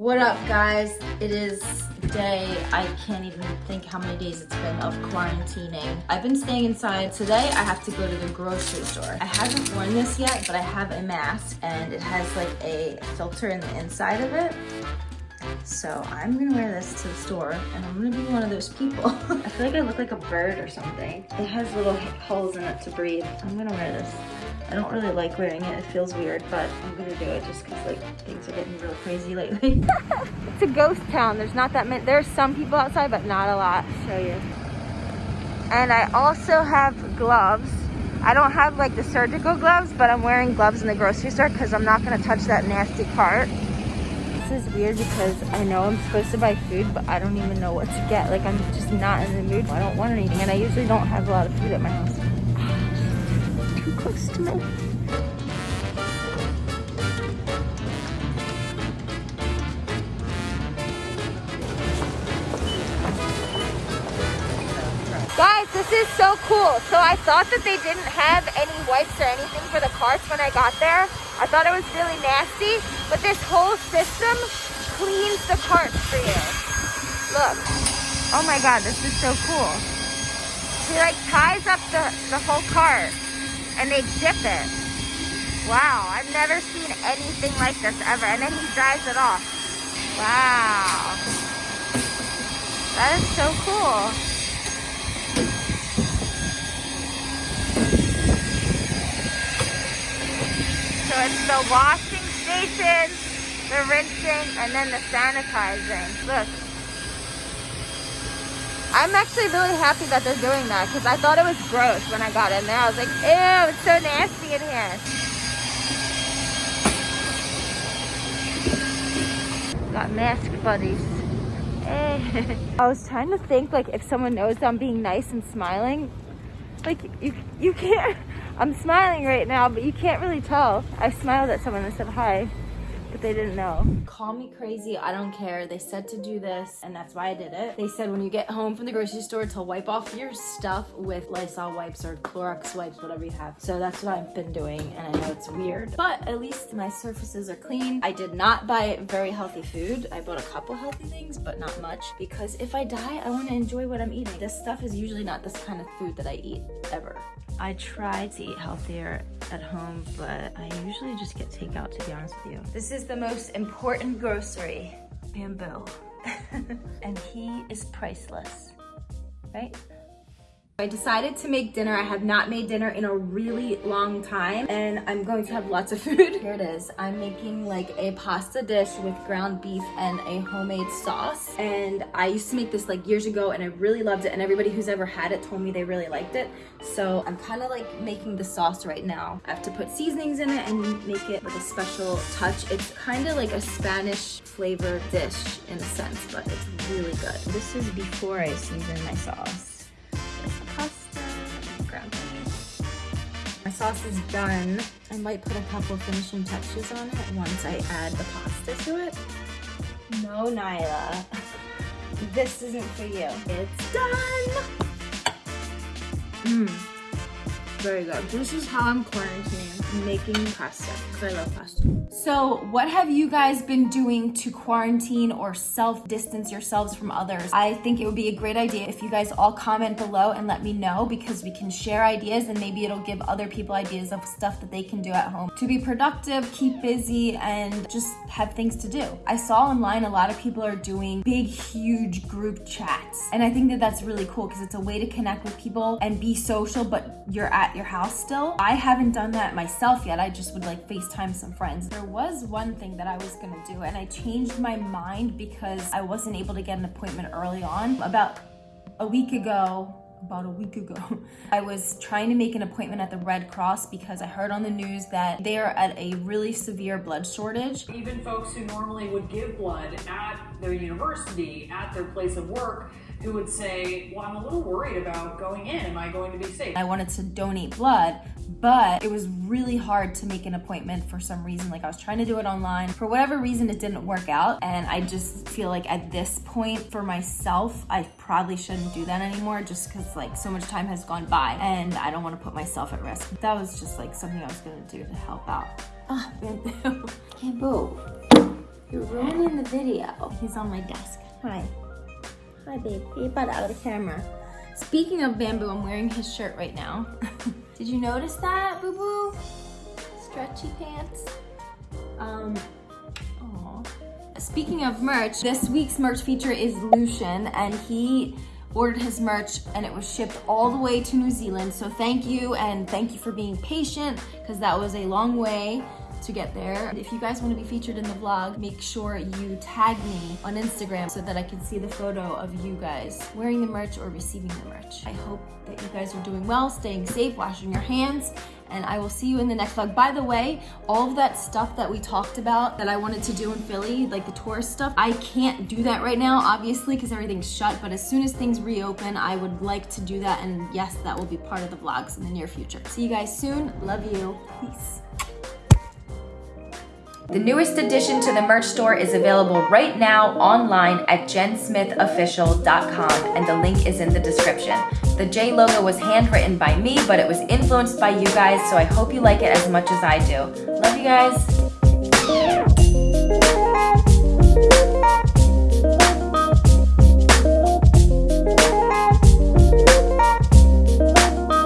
What up guys? It is day, I can't even think how many days it's been of quarantining. I've been staying inside. Today I have to go to the grocery store. I haven't worn this yet, but I have a mask and it has like a filter in the inside of it. So I'm gonna wear this to the store and I'm gonna be one of those people. I feel like I look like a bird or something. It has little holes in it to breathe. I'm gonna wear this. I don't really like wearing it. It feels weird, but I'm gonna do it just because like things are getting real crazy lately. it's a ghost town. There's not that many. There's some people outside, but not a lot. I'll show you. And I also have gloves. I don't have like the surgical gloves, but I'm wearing gloves in the grocery store because I'm not gonna touch that nasty cart. This is weird because I know I'm supposed to buy food, but I don't even know what to get. Like I'm just not in the mood. I don't want anything, and I usually don't have a lot of food at my house Too close to me. Guys, this is so cool. So I thought that they didn't have any wipes or anything for the carts when I got there. I thought it was really nasty, but this whole system cleans the carts for you. Look. Oh my God, this is so cool. He like ties up the, the whole cart and they dip it. Wow, I've never seen anything like this ever. And then he dries it off. Wow. That is so cool. So it's the washing station, the rinsing, and then the sanitizing. Look. I'm actually really happy that they're doing that because I thought it was gross when I got in there. I was like, ew, it's so nasty in here. Got mask buddies. Hey. Eh. I was trying to think like if someone knows I'm being nice and smiling, like you you can't, I'm smiling right now, but you can't really tell. I smiled at someone and said hi but they didn't know. Call me crazy, I don't care. They said to do this and that's why I did it. They said when you get home from the grocery store to wipe off your stuff with Lysol wipes or Clorox wipes, whatever you have. So that's what I've been doing and I know it's weird, but at least my surfaces are clean. I did not buy very healthy food. I bought a couple healthy things, but not much because if I die, I want to enjoy what I'm eating. This stuff is usually not this kind of food that I eat ever. I try to eat healthier at home, but I usually just get takeout to be honest with you. This is the most important grocery, bamboo. and he is priceless, right? I decided to make dinner. I have not made dinner in a really long time and I'm going to have lots of food. Here it is. I'm making like a pasta dish with ground beef and a homemade sauce. And I used to make this like years ago and I really loved it. And everybody who's ever had it told me they really liked it. So I'm kind of like making the sauce right now. I have to put seasonings in it and make it with a special touch. It's kind of like a Spanish flavored dish in a sense, but it's really good. This is before I season my sauce. My sauce is done. I might put a couple finishing touches on it once I add the pasta to it. No, Nyla. This isn't for you. It's done! Mmm. Very good. This is how I'm quarantining, making pasta, because I love pasta. So what have you guys been doing to quarantine or self-distance yourselves from others? I think it would be a great idea if you guys all comment below and let me know because we can share ideas and maybe it'll give other people ideas of stuff that they can do at home to be productive, keep busy, and just have things to do. I saw online a lot of people are doing big, huge group chats. And I think that that's really cool because it's a way to connect with people and be social, but you're at your house still. I haven't done that myself yet. I just would like FaceTime some friends. There was one thing that I was gonna do and I changed my mind because I wasn't able to get an appointment early on. About a week ago, about a week ago, I was trying to make an appointment at the Red Cross because I heard on the news that they are at a really severe blood shortage. Even folks who normally would give blood at their university, at their place of work, who would say, well, I'm a little worried about going in. Am I going to be safe? I wanted to donate blood, but it was really hard to make an appointment for some reason. Like I was trying to do it online. For whatever reason, it didn't work out. And I just feel like at this point for myself, I probably shouldn't do that anymore just because like so much time has gone by and I don't want to put myself at risk. That was just like something I was gonna do to help out. Ah, bamboo. Bamboo. You're ruining the video. He's on my desk. Hi. Hi, babe. Butt out of the camera. Speaking of bamboo, I'm wearing his shirt right now. Did you notice that, boo boo? Stretchy pants. Um, aw. Speaking of merch, this week's merch feature is Lucian, and he ordered his merch and it was shipped all the way to New Zealand. So thank you, and thank you for being patient, because that was a long way to get there. If you guys want to be featured in the vlog, make sure you tag me on Instagram so that I can see the photo of you guys wearing the merch or receiving the merch. I hope that you guys are doing well, staying safe, washing your hands, and I will see you in the next vlog. By the way, all of that stuff that we talked about that I wanted to do in Philly, like the tourist stuff, I can't do that right now, obviously, because everything's shut, but as soon as things reopen, I would like to do that, and yes, that will be part of the vlogs in the near future. See you guys soon. Love you. Peace. The newest addition to the merch store is available right now online at jensmithofficial.com and the link is in the description. The J logo was handwritten by me, but it was influenced by you guys, so I hope you like it as much as I do. Love you guys.